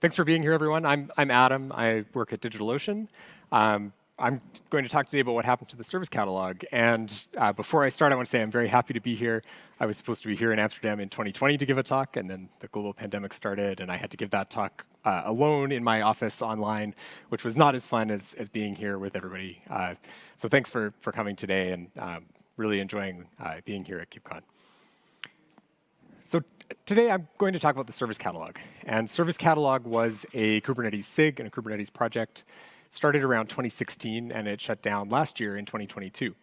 Thanks for being here, everyone. I'm, I'm Adam. I work at DigitalOcean. Um, I'm going to talk today about what happened to the service catalog. And uh, before I start, I want to say I'm very happy to be here. I was supposed to be here in Amsterdam in 2020 to give a talk, and then the global pandemic started, and I had to give that talk uh, alone in my office online, which was not as fun as, as being here with everybody. Uh, so thanks for, for coming today, and um, really enjoying uh, being here at KubeCon. So today I'm going to talk about the service catalog. And service catalog was a Kubernetes SIG and a Kubernetes project. started around 2016 and it shut down last year in 2022.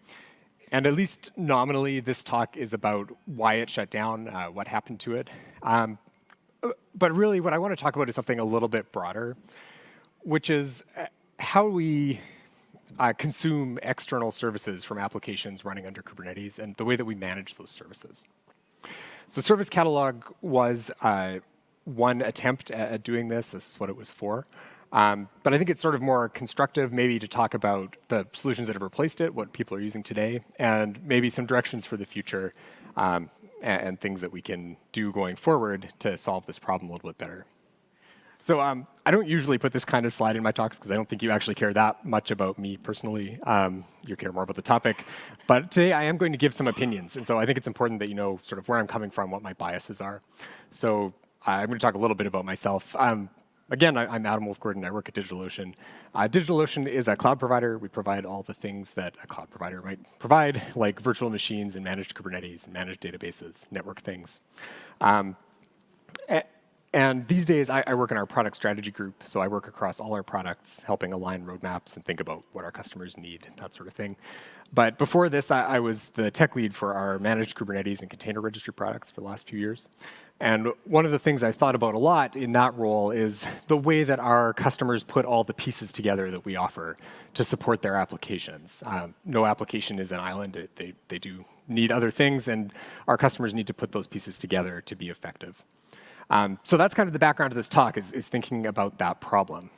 And at least nominally, this talk is about why it shut down, uh, what happened to it. Um, but really, what I want to talk about is something a little bit broader, which is uh, how we uh, consume external services from applications running under Kubernetes and the way that we manage those services. So Service Catalog was uh, one attempt at, doing this. This is what it was for. Um, but I think it's sort of more constructive maybe to talk about the solutions that have replaced it, what people are using today, and maybe some directions for the future um, and, and things that we can do going forward to solve this problem a little bit better. So um, I don't usually put this kind of slide in my talks because I don't think you actually care that much about me personally. Um, you care more about the topic. But today I am going to give some opinions. And so I think it's important that you know sort of where I'm coming from, what my biases are. So I'm going to talk a little bit about myself. Um, again, I, am Adam Wolfe Gordon. I work at DigitalOcean. Uh, DigitalOcean is a cloud provider. We provide all the things that a cloud provider might provide, like virtual machines and managed Kubernetes managed databases, network things. Um, and these days, I, I, work in our product strategy group, so I work across all our products, helping align roadmaps and think about what our customers need, that sort of thing. But before this, I, I was the tech lead for our managed Kubernetes and container registry products for the last few years. And one of the things I've thought about a lot in that role is the way that our customers put all the pieces together that we offer to support their applications. Um, no application is an island. They, they do need other things, and our customers need to put those pieces together to be effective. Um, so that's kind of the background of this talk, is, is thinking about that problem.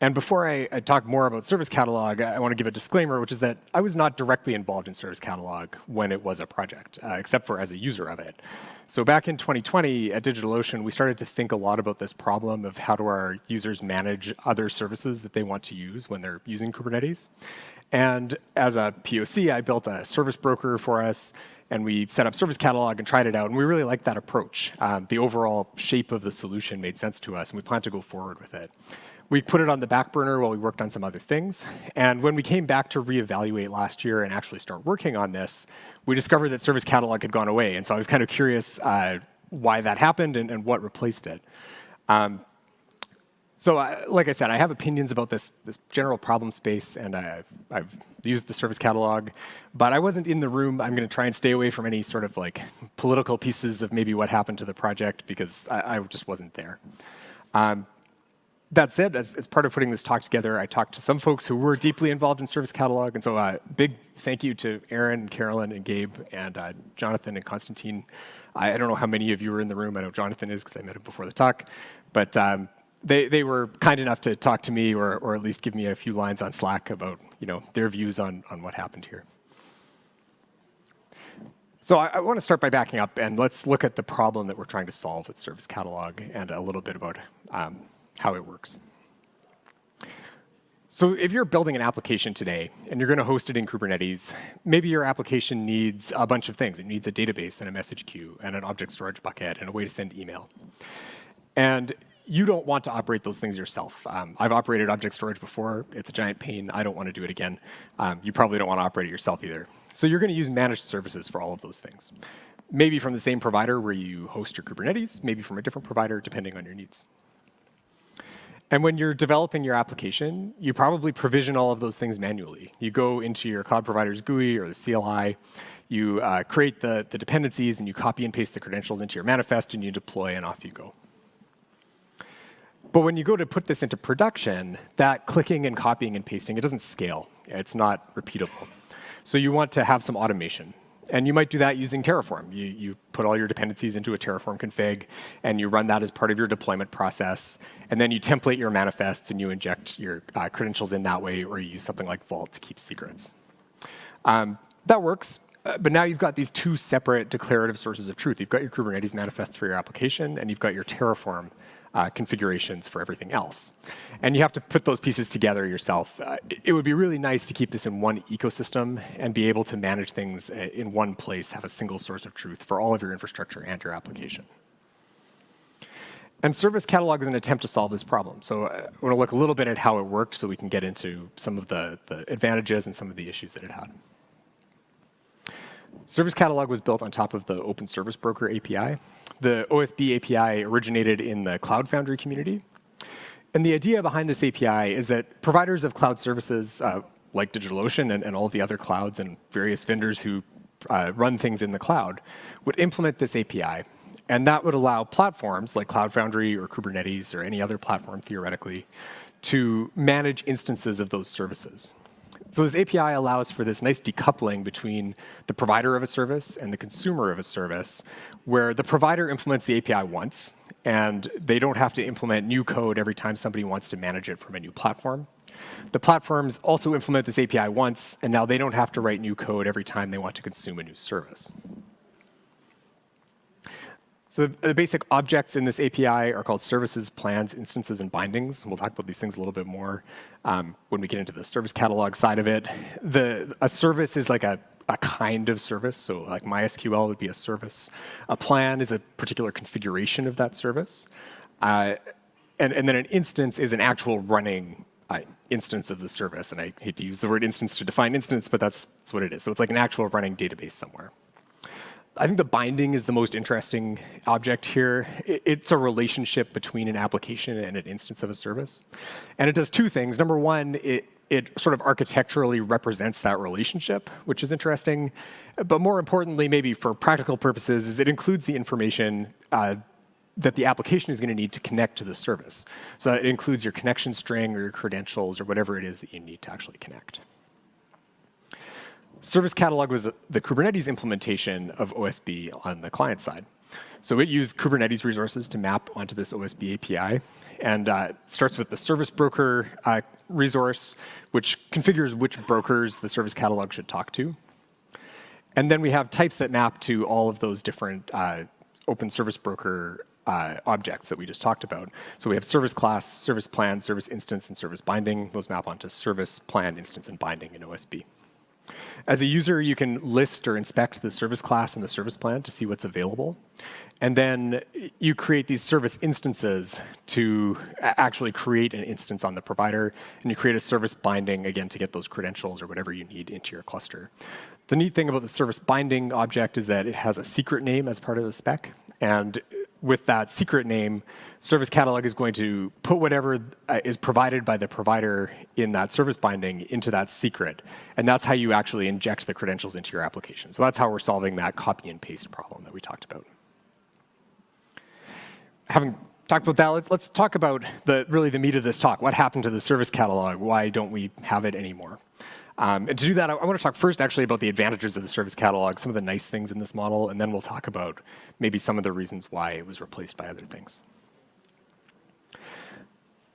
And before I, I, talk more about Service Catalog, I want to give a disclaimer, which is that I was not directly involved in Service Catalog when it was a project, uh, except for as a user of it. So back in 2020 at DigitalOcean, we started to think a lot about this problem of how do our users manage other services that they want to use when they're using Kubernetes. And as a POC, I built a service broker for us and we set up Service Catalog and tried it out, and we really liked that approach. Um, the overall shape of the solution made sense to us, and we plan to go forward with it. We put it on the back burner while we worked on some other things, and when we came back to reevaluate last year and actually start working on this, we discovered that Service Catalog had gone away, and so I was kind of curious uh, why that happened and, and what replaced it. Um, so uh, like I said, I have opinions about this, this general problem space, and I've, I've used the service catalog, but I wasn't in the room. I'm going to try and stay away from any sort of like political pieces of maybe what happened to the project because I, I just wasn't there. Um, that said, as, as, part of putting this talk together, I talked to some folks who were deeply involved in Service Catalog, and so uh, big thank you to Aaron, and Carolyn, and Gabe, and uh, Jonathan and Constantine. I, I, don't know how many of you were in the room. I know Jonathan is because I met him before the talk, but um, they, they were kind enough to talk to me or, or at least give me a few lines on Slack about you know, their views on, on what happened here. So I, I want to start by backing up and let's look at the problem that we're trying to solve with Service Catalog and a little bit about um, how it works. So if you're building an application today and you're going to host it in Kubernetes, maybe your application needs a bunch of things. It needs a database and a message queue and an object storage bucket and a way to send email. And you don't want to operate those things yourself. Um, I've operated object storage before. It's a giant pain. I don't want to do it again. Um, you probably don't want to operate it yourself either. So you're going to use managed services for all of those things. Maybe from the same provider where you host your Kubernetes, maybe from a different provider, depending on your needs. And when you're developing your application, you probably provision all of those things manually. You go into your cloud provider's GUI or the CLI, you uh, create the, the dependencies, and you copy and paste the credentials into your manifest, and you deploy, and off you go. But when you go to put this into production, that clicking and copying and pasting, it doesn't scale. It's not repeatable. So you want to have some automation. And you might do that using Terraform. You, you put all your dependencies into a Terraform config, and you run that as part of your deployment process. And then you template your manifests, and you inject your uh, credentials in that way, or you use something like Vault to keep secrets. Um, that works. Uh, but now you've got these two separate declarative sources of truth. You've got your Kubernetes manifests for your application, and you've got your Terraform uh, configurations for everything else. And you have to put those pieces together yourself. Uh, it would be really nice to keep this in one ecosystem and be able to manage things uh, in one place, have a single source of truth for all of your infrastructure and your application. And Service Catalog is an attempt to solve this problem. So uh, I want to look a little bit at how it worked so we can get into some of the, the advantages and some of the issues that it had. Service Catalog was built on top of the Open Service Broker API. The OSB API originated in the Cloud Foundry community. And the idea behind this API is that providers of cloud services, uh, like DigitalOcean and, and, all the other clouds and various vendors who uh, run things in the cloud, would implement this API. And that would allow platforms like Cloud Foundry or Kubernetes or any other platform, theoretically, to manage instances of those services. So this API allows for this nice decoupling between the provider of a service and the consumer of a service, where the provider implements the API once, and they don't have to implement new code every time somebody wants to manage it from a new platform. The platforms also implement this API once, and now they don't have to write new code every time they want to consume a new service. So the, basic objects in this API are called services, plans, instances, and bindings. We'll talk about these things a little bit more um, when we get into the service catalog side of it. The, a service is like a, a kind of service. So like MySQL would be a service. A plan is a particular configuration of that service. Uh, and, and then an instance is an actual running uh, instance of the service. And I hate to use the word instance to define instance, but that's, that's what it is. So it's like an actual running database somewhere. I think the binding is the most interesting object here. It's a relationship between an application and an instance of a service. And it does two things. Number one, it, it sort of architecturally represents that relationship, which is interesting. But more importantly, maybe for practical purposes, is it includes the information uh, that the application is going to need to connect to the service. So it includes your connection string or your credentials or whatever it is that you need to actually connect. Service Catalog was the Kubernetes implementation of OSB on the client side. So it used Kubernetes resources to map onto this OSB API, and uh, starts with the service broker uh, resource, which configures which brokers the service catalog should talk to. And then we have types that map to all of those different uh, open service broker uh, objects that we just talked about. So we have service class, service plan, service instance, and service binding. Those map onto service plan, instance, and binding in OSB. As a user, you can list or inspect the service class and the service plan to see what's available. And then you create these service instances to actually create an instance on the provider. And you create a service binding, again, to get those credentials or whatever you need into your cluster. The neat thing about the service binding object is that it has a secret name as part of the spec. And with that secret name, Service Catalog is going to put whatever uh, is provided by the provider in that service binding into that secret. And that's how you actually inject the credentials into your application. So that's how we're solving that copy and paste problem that we talked about. Having talked about that, let's talk about the really the meat of this talk. What happened to the Service Catalog? Why don't we have it anymore? Um, and to do that, I, I want to talk first actually about the advantages of the service catalog, some of the nice things in this model, and then we'll talk about maybe some of the reasons why it was replaced by other things.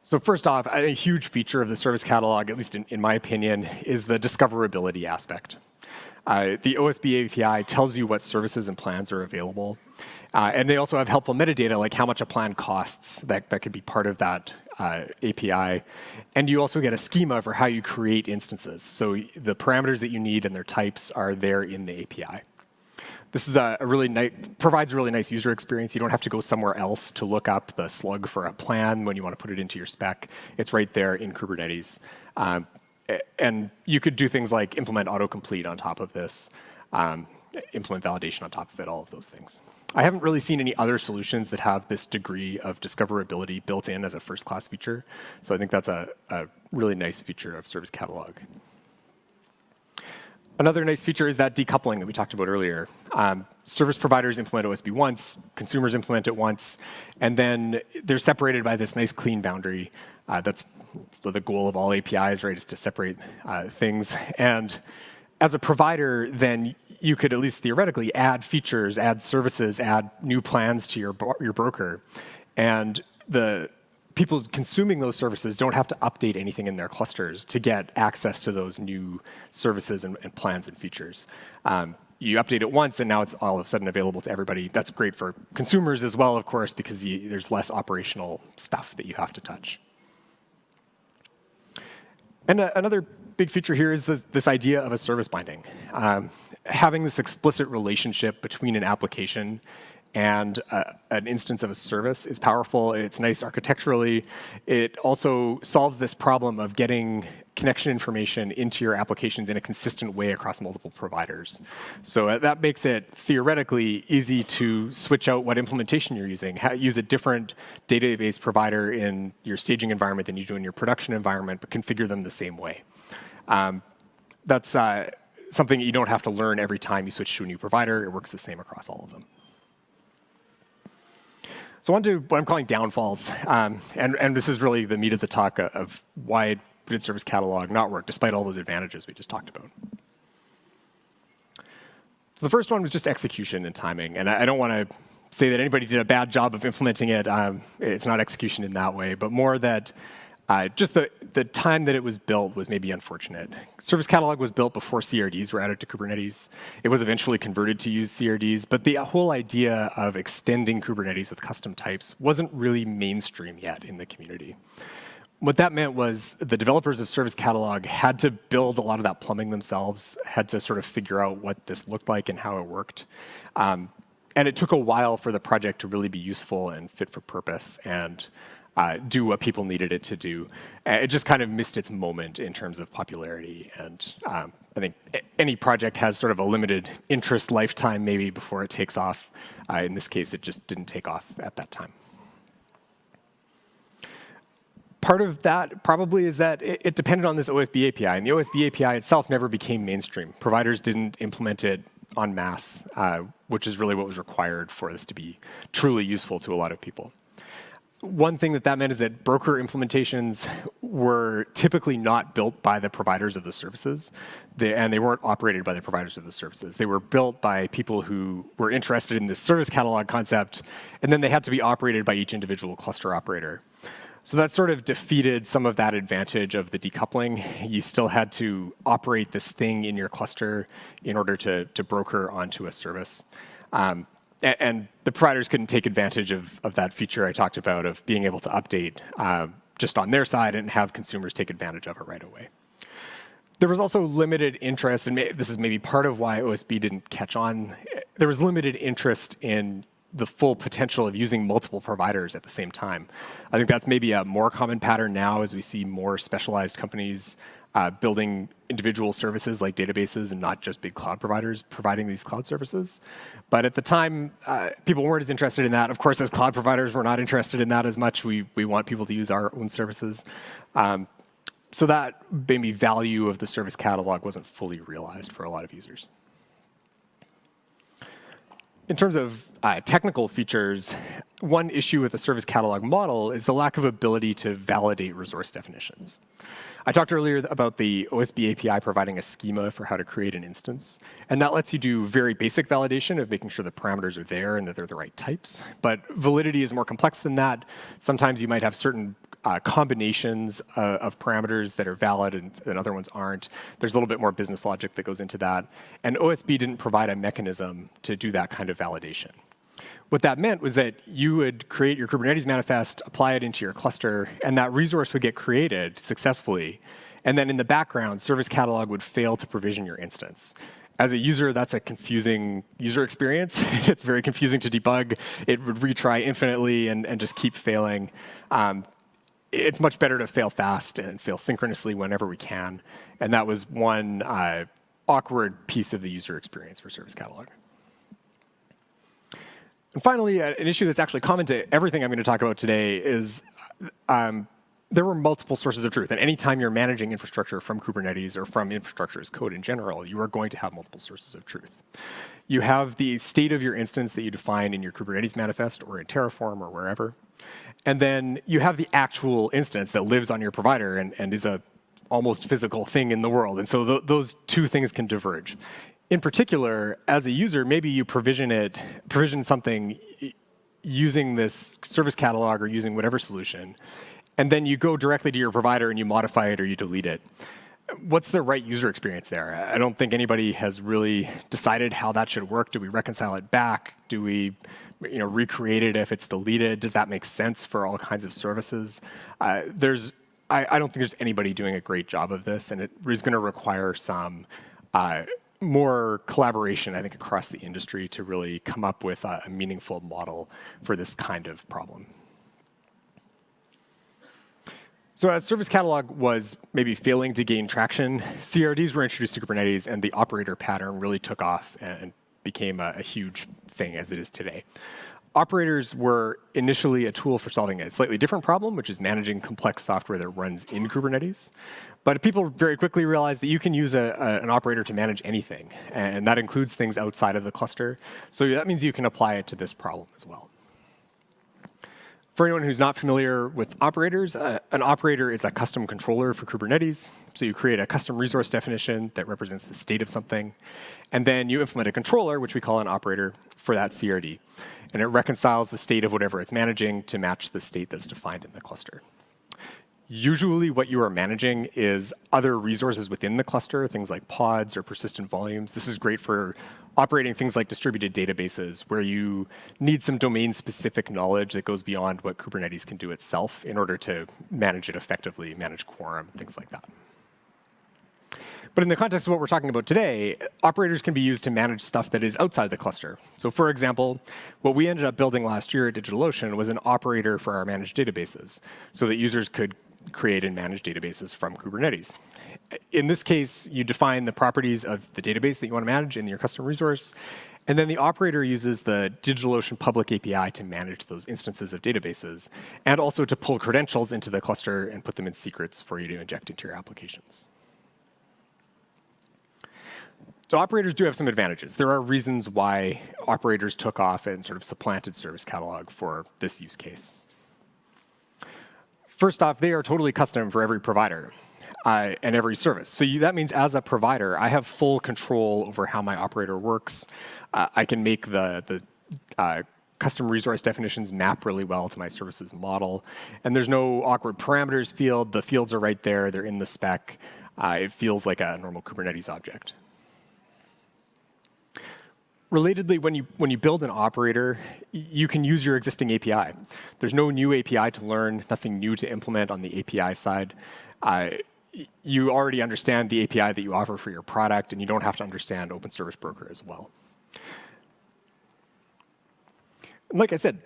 So first off, a huge feature of the service catalog, at least in, in my opinion, is the discoverability aspect. Uh, the OSB API tells you what services and plans are available. Uh, and they also have helpful metadata, like how much a plan costs. That, that could be part of that uh, API. And you also get a schema for how you create instances. So the parameters that you need and their types are there in the API. This is a, a really nice, provides a really nice user experience. You don't have to go somewhere else to look up the slug for a plan when you want to put it into your spec. It's right there in Kubernetes. Um, and you could do things like implement autocomplete on top of this, um, implement validation on top of it, all of those things. I haven't really seen any other solutions that have this degree of discoverability built in as a first-class feature. So I think that's a, a, really nice feature of Service Catalog. Another nice feature is that decoupling that we talked about earlier. Um, service providers implement OSB once, consumers implement it once, and then they're separated by this nice clean boundary. Uh, that's the goal of all APIs, right, is to separate uh, things. And as a provider, then you could at least theoretically add features, add services, add new plans to your, your broker. And the people consuming those services don't have to update anything in their clusters to get access to those new services and, and plans and features. Um, you update it once, and now it's all of a sudden available to everybody. That's great for consumers as well, of course, because you, there's less operational stuff that you have to touch. And uh, another big feature here is this, this idea of a service binding. Um, having this explicit relationship between an application and uh, an instance of a service is powerful. It's nice architecturally. It also solves this problem of getting connection information into your applications in a consistent way across multiple providers. So uh, that makes it theoretically easy to switch out what implementation you're using. use a different database provider in your staging environment than you do in your production environment, but configure them the same way. Um, that's uh, something you don't have to learn every time you switch to a new provider. It works the same across all of them. So on to what I'm calling downfalls. Um, and, and this is really the meat of the talk of why did service catalog not work, despite all those advantages we just talked about. So the first one was just execution and timing. And I, I don't want to say that anybody did a bad job of implementing it. Um, it's not execution in that way, but more that uh, just the, the time that it was built was maybe unfortunate. Service Catalog was built before CRDs were added to Kubernetes. It was eventually converted to use CRDs, but the whole idea of extending Kubernetes with custom types wasn't really mainstream yet in the community. What that meant was the developers of Service Catalog had to build a lot of that plumbing themselves, had to sort of figure out what this looked like and how it worked. Um, and it took a while for the project to really be useful and fit for purpose. And uh, do what people needed it to do. It just kind of missed its moment in terms of popularity. And um, I think any project has sort of a limited interest lifetime maybe before it takes off. Uh, in this case, it just didn't take off at that time. Part of that probably is that it, it depended on this OSB API, and the OSB API itself never became mainstream. Providers didn't implement it en masse, uh, which is really what was required for this to be truly useful to a lot of people one thing that that meant is that broker implementations were typically not built by the providers of the services, they, and they weren't operated by the providers of the services. They were built by people who were interested in this service catalog concept, and then they had to be operated by each individual cluster operator. So that sort of defeated some of that advantage of the decoupling. You still had to operate this thing in your cluster in order to, to broker onto a service. Um, and, the providers couldn't take advantage of, of that feature I talked about of being able to update uh, just on their side and have consumers take advantage of it right away. There was also limited interest, and this is maybe part of why OSB didn't catch on. There was limited interest in the full potential of using multiple providers at the same time. I think that's maybe a more common pattern now as we see more specialized companies uh, building individual services like databases and not just big cloud providers providing these cloud services. But at the time, uh, people weren't as interested in that. Of course, as cloud providers, we're not interested in that as much. We, we want people to use our own services. Um, so that maybe value of the service catalog wasn't fully realized for a lot of users. In terms of uh, technical features, one issue with the service catalog model is the lack of ability to validate resource definitions. I talked earlier about the OSB API providing a schema for how to create an instance. And that lets you do very basic validation of making sure the parameters are there and that they're the right types. But validity is more complex than that. Sometimes you might have certain uh, combinations uh, of parameters that are valid and, and, other ones aren't. There's a little bit more business logic that goes into that. And OSB didn't provide a mechanism to do that kind of validation. What that meant was that you would create your Kubernetes manifest, apply it into your cluster, and that resource would get created successfully. And then in the background, Service Catalog would fail to provision your instance. As a user, that's a confusing user experience. it's very confusing to debug. It would retry infinitely and, and just keep failing. Um, it's much better to fail fast and fail synchronously whenever we can. And that was one uh, awkward piece of the user experience for Service Catalog. And finally, uh, an issue that's actually common to everything I'm going to talk about today is um, there were multiple sources of truth. And anytime you're managing infrastructure from Kubernetes or from infrastructure as code in general, you are going to have multiple sources of truth. You have the state of your instance that you define in your Kubernetes manifest or in Terraform or wherever. And then you have the actual instance that lives on your provider and, and is a almost physical thing in the world. And so th those two things can diverge in particular, as a user, maybe you provision it, provision something using this service catalog or using whatever solution, and then you go directly to your provider and you modify it or you delete it. what's the right user experience there? I don't think anybody has really decided how that should work. Do we reconcile it back? Do we you know, recreate it if it's deleted? Does that make sense for all kinds of services? Uh, there's, I, I, don't think there's anybody doing a great job of this, and it is going to require some uh, more collaboration, I think, across the industry to really come up with a, meaningful model for this kind of problem. So as Service Catalog was maybe failing to gain traction, CRDs were introduced to Kubernetes, and the operator pattern really took off and became a, a huge thing as it is today. Operators were initially a tool for solving a slightly different problem, which is managing complex software that runs in Kubernetes. But people very quickly realized that you can use a, a, an operator to manage anything, and that includes things outside of the cluster. So that means you can apply it to this problem as well. For anyone who's not familiar with operators, uh, an operator is a custom controller for Kubernetes. So you create a custom resource definition that represents the state of something. And then you implement a controller, which we call an operator, for that CRD. And it reconciles the state of whatever it's managing to match the state that's defined in the cluster. Usually what you are managing is other resources within the cluster, things like pods or persistent volumes. This is great for operating things like distributed databases where you need some domain-specific knowledge that goes beyond what Kubernetes can do itself in order to manage it effectively, manage quorum, things like that. But in the context of what we're talking about today, operators can be used to manage stuff that is outside the cluster. So for example, what we ended up building last year at DigitalOcean was an operator for our managed databases so that users could create and manage databases from Kubernetes. In this case, you define the properties of the database that you want to manage in your custom resource, and then the operator uses the DigitalOcean public API to manage those instances of databases, and also to pull credentials into the cluster and put them in secrets for you to inject into your applications. So operators do have some advantages. There are reasons why operators took off and sort of supplanted Service Catalog for this use case. First off, they are totally custom for every provider uh, and every service. So you, that means as a provider, I have full control over how my operator works. Uh, I can make the, the uh, custom resource definitions map really well to my services model. And there's no awkward parameters field. The fields are right there. They're in the spec. Uh, it feels like a normal Kubernetes object. Relatedly, when you, when you build an operator, you can use your existing API. There's no new API to learn, nothing new to implement on the API side. Uh, you already understand the API that you offer for your product, and you don't have to understand Open Service Broker as well. like I said,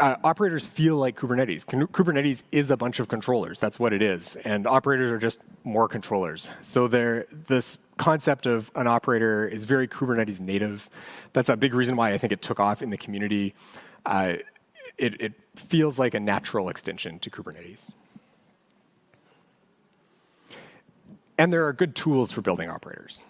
uh, operators feel like Kubernetes. Kubernetes is a bunch of controllers. That's what it is. And operators are just more controllers. So they're this concept of an operator is very Kubernetes native. That's a big reason why I think it took off in the community. Uh, it, it feels like a natural extension to Kubernetes. And there are good tools for building operators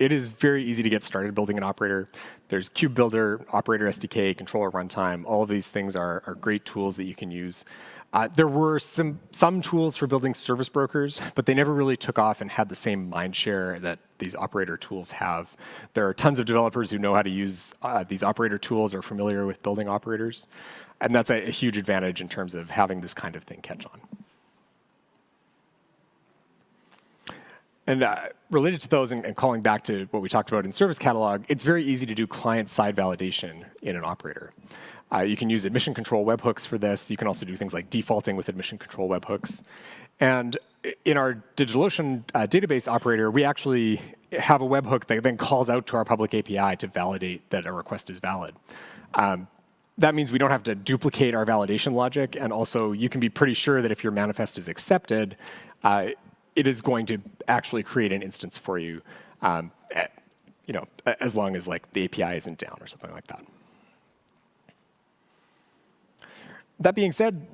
it is very easy to get started building an operator. There's Kubebuilder, Operator SDK, Controller Runtime. All of these things are, are great tools that you can use. Uh, there were some, some tools for building service brokers, but they never really took off and had the same mind share that these operator tools have. There are tons of developers who know how to use uh, these operator tools, are familiar with building operators. And that's a, a huge advantage in terms of having this kind of thing catch on. And uh, related to those and, and, calling back to what we talked about in Service Catalog, it's very easy to do client-side validation in an operator. Uh, you can use admission control webhooks for this. You can also do things like defaulting with admission control webhooks. And in our DigitalOcean uh, database operator, we actually have a webhook that then calls out to our public API to validate that a request is valid. Um, that means we don't have to duplicate our validation logic, and also you can be pretty sure that if your manifest is accepted, uh, it is going to actually create an instance for you, um, at, you know, as long as like the API isn't down or something like that. That being said,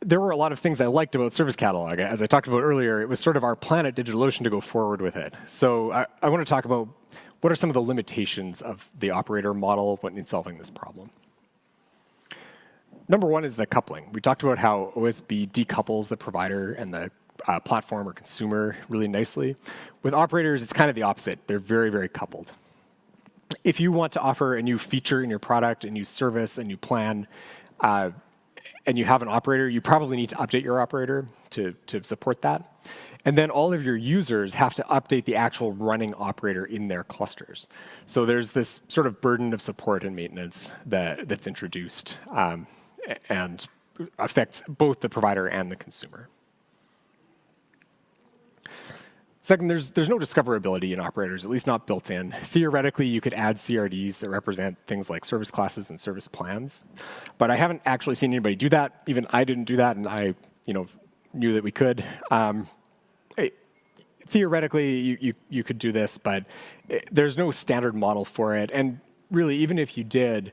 there were a lot of things I liked about Service Catalog. As I talked about earlier, it was sort of our plan at DigitalOcean to go forward with it. So I, I want to talk about what are some of the limitations of the operator model when in solving this problem. Number one is the coupling. We talked about how OSB decouples the provider and the uh, platform or consumer really nicely. With operators, it's kind of the opposite. They're very, very coupled. If you want to offer a new feature in your product, a new service, a new plan, uh, and you have an operator, you probably need to update your operator to, to support that. And then all of your users have to update the actual running operator in their clusters. So there's this sort of burden of support and maintenance that, that's introduced um, and affects both the provider and the consumer. Second, there's, there's no discoverability in operators, at least not built in. Theoretically, you could add CRDs that represent things like service classes and service plans. But I haven't actually seen anybody do that. Even I didn't do that, and I you know, knew that we could. Um, theoretically, you, you, you, could do this, but it, there's no standard model for it. And really, even if you did,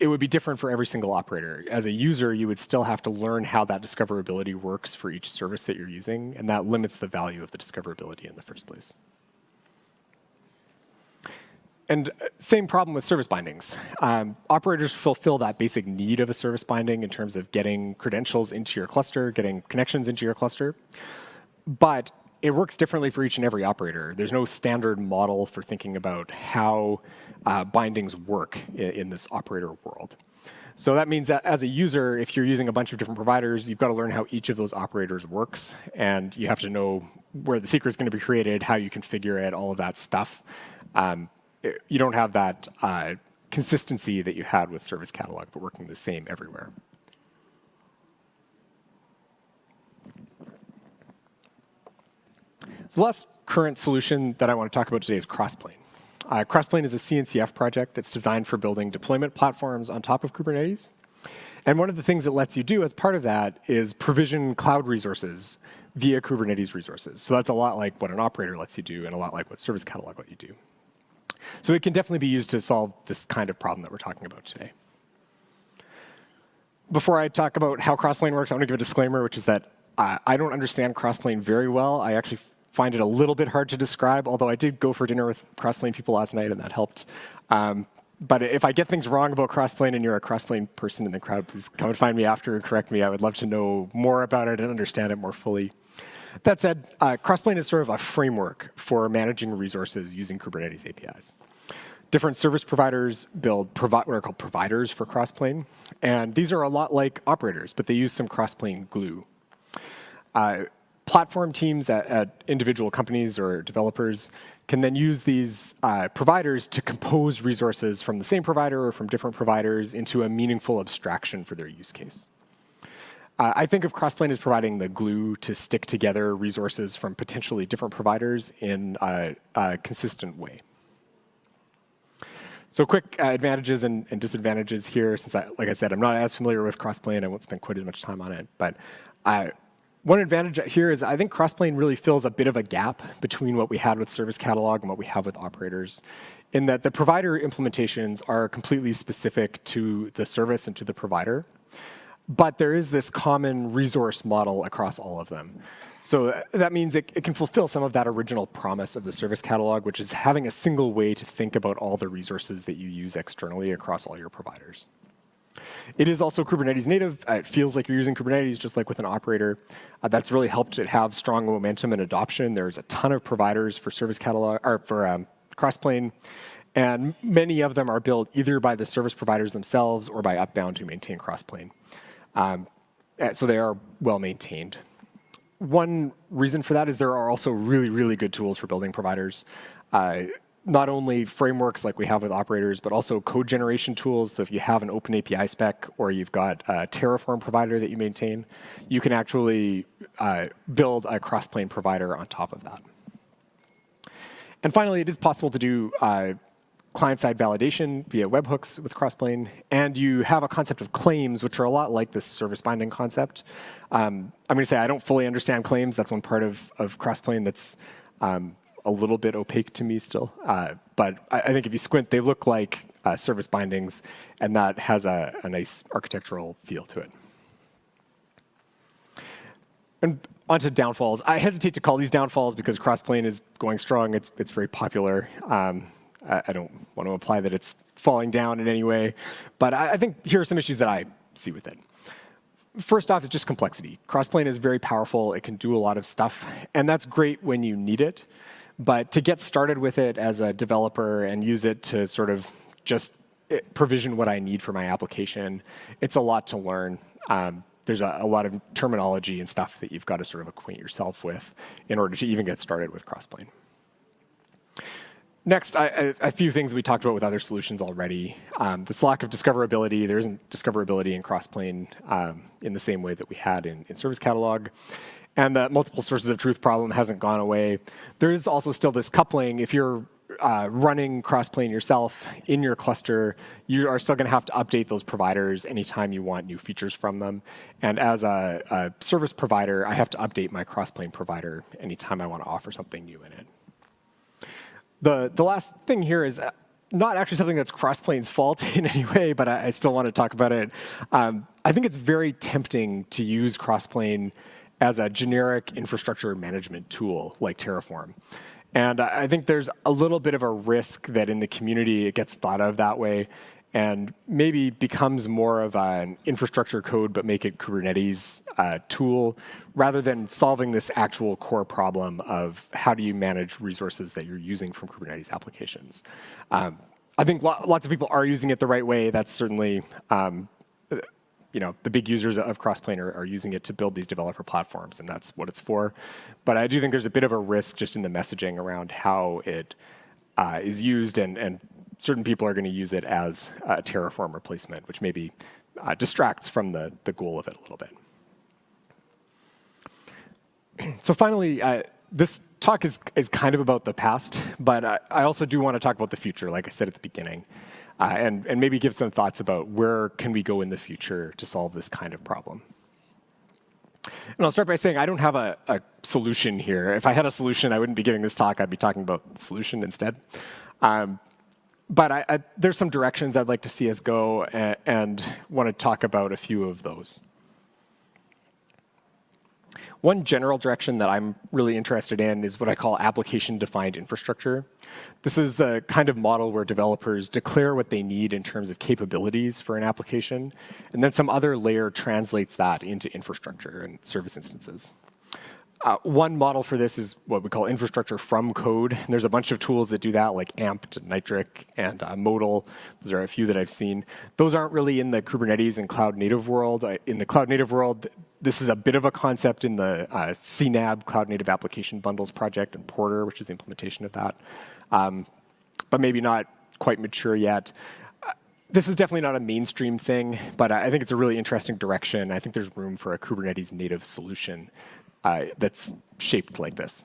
it would be different for every single operator. As a user, you would still have to learn how that discoverability works for each service that you're using, and that limits the value of the discoverability in the first place. And uh, same problem with service bindings. Um, operators fulfill that basic need of a service binding in terms of getting credentials into your cluster, getting connections into your cluster. But it works differently for each and every operator. There's no standard model for thinking about how uh, bindings work in, in, this operator world. So that means that as a user, if you're using a bunch of different providers, you've got to learn how each of those operators works, and you have to know where the secret is going to be created, how you configure it, all of that stuff. Um, it, you don't have that uh, consistency that you had with Service Catalog, but working the same everywhere. So the last current solution that I want to talk about today is Crossplane. Uh, Crossplane is a CNCF project. It's designed for building deployment platforms on top of Kubernetes. And one of the things it lets you do as part of that is provision cloud resources via Kubernetes resources. So that's a lot like what an operator lets you do and a lot like what Service Catalog lets you do. So it can definitely be used to solve this kind of problem that we're talking about today. Before I talk about how Crossplane works, I want to give a disclaimer, which is that uh, I don't understand Crossplane very well. I actually find it a little bit hard to describe, although I did go for dinner with Crossplane people last night, and that helped. Um, but if I get things wrong about Crossplane and you're a Crossplane person in the crowd, please come and find me after and correct me. I would love to know more about it and understand it more fully. That said, uh, Crossplane is sort of a framework for managing resources using Kubernetes APIs. Different service providers build provi what are called providers for Crossplane. And these are a lot like operators, but they use some Crossplane glue. Uh, platform teams at, at, individual companies or developers can then use these uh, providers to compose resources from the same provider or from different providers into a meaningful abstraction for their use case. Uh, I think of Crossplane as providing the glue to stick together resources from potentially different providers in a, a consistent way. So quick uh, advantages and, and, disadvantages here, since, I, like I said, I'm not as familiar with Crossplane. I won't spend quite as much time on it. But uh, one advantage here is I think Crossplane really fills a bit of a gap between what we had with Service Catalog and what we have with operators in that the provider implementations are completely specific to the service and to the provider. But there is this common resource model across all of them. So uh, that means it, it, can fulfill some of that original promise of the service catalog, which is having a single way to think about all the resources that you use externally across all your providers. It is also Kubernetes native. Uh, it feels like you're using Kubernetes just like with an operator. Uh, that's really helped it have strong momentum and adoption. There's a ton of providers for service catalog or for um, Crossplane. And many of them are built either by the service providers themselves or by Upbound who maintain Crossplane. Um, uh, so they are well maintained. One reason for that is there are also really, really good tools for building providers. Uh, not only frameworks like we have with operators, but also code generation tools. So if you have an open API spec or you've got a Terraform provider that you maintain, you can actually uh, build a Crossplane provider on top of that. And finally, it is possible to do uh, client-side validation via webhooks with Crossplane, and you have a concept of claims, which are a lot like this service binding concept. Um, I'm going to say I don't fully understand claims. That's one part of, of Crossplane that's um, a little bit opaque to me still. Uh, but I, I, think if you squint, they look like uh, service bindings, and that has a, a, nice architectural feel to it. And onto downfalls. I hesitate to call these downfalls because Crossplane is going strong. It's, it's very popular. Um, I, I, don't want to imply that it's falling down in any way. But I, I think here are some issues that I see with it first off is just complexity. Crossplane is very powerful. It can do a lot of stuff. And that's great when you need it. But to get started with it as a developer and use it to sort of just eh, provision what I need for my application, it's a lot to learn. Um, there's a, a, lot of terminology and stuff that you've got to sort of acquaint yourself with in order to even get started with Crossplane. Next, I, a few things we talked about with other solutions already. Um, this lack of discoverability, there isn't discoverability in Crossplane um, in the same way that we had in, in Service Catalog. And the multiple sources of truth problem hasn't gone away. There is also still this coupling. If you're uh, running Crossplane yourself in your cluster, you are still going to have to update those providers anytime you want new features from them. And as a, a service provider, I have to update my Crossplane provider anytime I want to offer something new in it. The, the last thing here is uh, not actually something that's Crossplane's fault in any way, but I, I still want to talk about it. Um, I think it's very tempting to use Crossplane as a generic infrastructure management tool like Terraform. And I think there's a little bit of a risk that in the community it gets thought of that way and maybe becomes more of an infrastructure code but make it Kubernetes uh, tool rather than solving this actual core problem of how do you manage resources that you're using from Kubernetes applications. Um, I think lo lots of people are using it the right way. That's certainly um, you know, the big users of Crossplane are, are, using it to build these developer platforms, and that's what it's for. But I do think there's a bit of a risk just in the messaging around how it uh, is used, and, and certain people are going to use it as a Terraform replacement, which maybe uh, distracts from the, the goal of it a little bit. so finally, uh, this talk is, is kind of about the past, but I, I also do want to talk about the future, like I said at the beginning uh, and, and maybe give some thoughts about where can we go in the future to solve this kind of problem. And I'll start by saying I don't have a, a, solution here. If I had a solution, I wouldn't be giving this talk. I'd be talking about the solution instead. Um, but I, I, there's some directions I'd like to see us go and, and want to talk about a few of those. One general direction that I'm really interested in is what I call application-defined infrastructure. This is the kind of model where developers declare what they need in terms of capabilities for an application, and then some other layer translates that into infrastructure and service instances. Uh, one model for this is what we call infrastructure from code. And there's a bunch of tools that do that, like Ampt, Nitric, and uh, Modal. Those are a few that I've seen. Those aren't really in the Kubernetes and cloud native world. In the cloud native world, this is a bit of a concept in the uh, CNAB, Cloud Native Application Bundles project, and Porter, which is the implementation of that, um, but maybe not quite mature yet. Uh, this is definitely not a mainstream thing, but I think it's a really interesting direction. I think there's room for a Kubernetes native solution uh, that's shaped like this.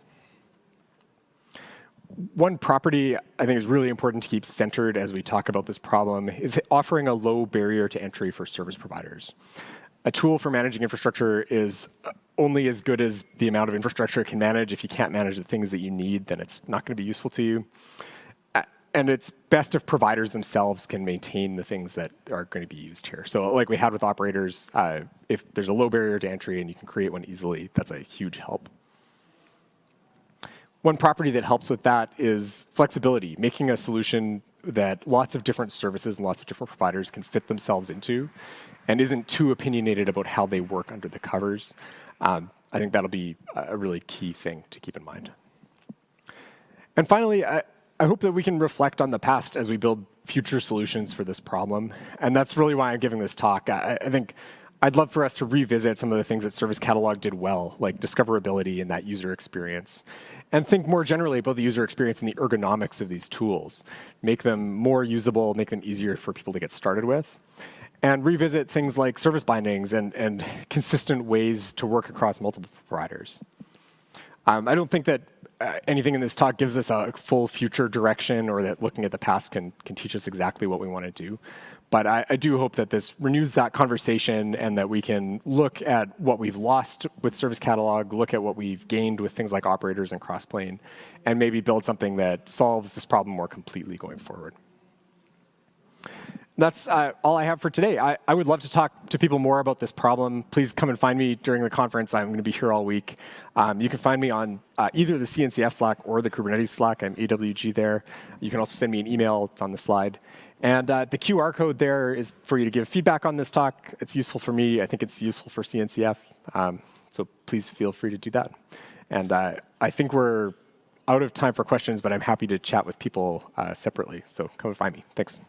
One property I think is really important to keep centered as we talk about this problem is offering a low barrier to entry for service providers a tool for managing infrastructure is only as good as the amount of infrastructure it can manage. If you can't manage the things that you need, then it's not going to be useful to you. And it's best if providers themselves can maintain the things that are going to be used here. So like we had with operators, uh, if there's a low barrier to entry and you can create one easily, that's a huge help. One property that helps with that is flexibility, making a solution that lots of different services and lots of different providers can fit themselves into and isn't too opinionated about how they work under the covers. Um, I think that'll be a really key thing to keep in mind. And finally, I, I hope that we can reflect on the past as we build future solutions for this problem. And that's really why I'm giving this talk. I, I think I'd love for us to revisit some of the things that Service Catalog did well, like discoverability and that user experience, and think more generally about the user experience and the ergonomics of these tools. Make them more usable, make them easier for people to get started with and revisit things like service bindings and, and consistent ways to work across multiple providers. Um, I don't think that uh, anything in this talk gives us a full future direction or that looking at the past can, can teach us exactly what we want to do. But I, I, do hope that this renews that conversation and that we can look at what we've lost with Service Catalog, look at what we've gained with things like operators and Crossplane, and maybe build something that solves this problem more completely going forward that's uh, all I have for today. I, I, would love to talk to people more about this problem. Please come and find me during the conference. I'm going to be here all week. Um, you can find me on uh, either the CNCF Slack or the Kubernetes Slack. I'm AWG there. You can also send me an email. It's on the slide. And uh, the QR code there is for you to give feedback on this talk. It's useful for me. I think it's useful for CNCF. Um, so please feel free to do that. And uh, I think we're out of time for questions, but I'm happy to chat with people uh, separately. So come and find me. Thanks.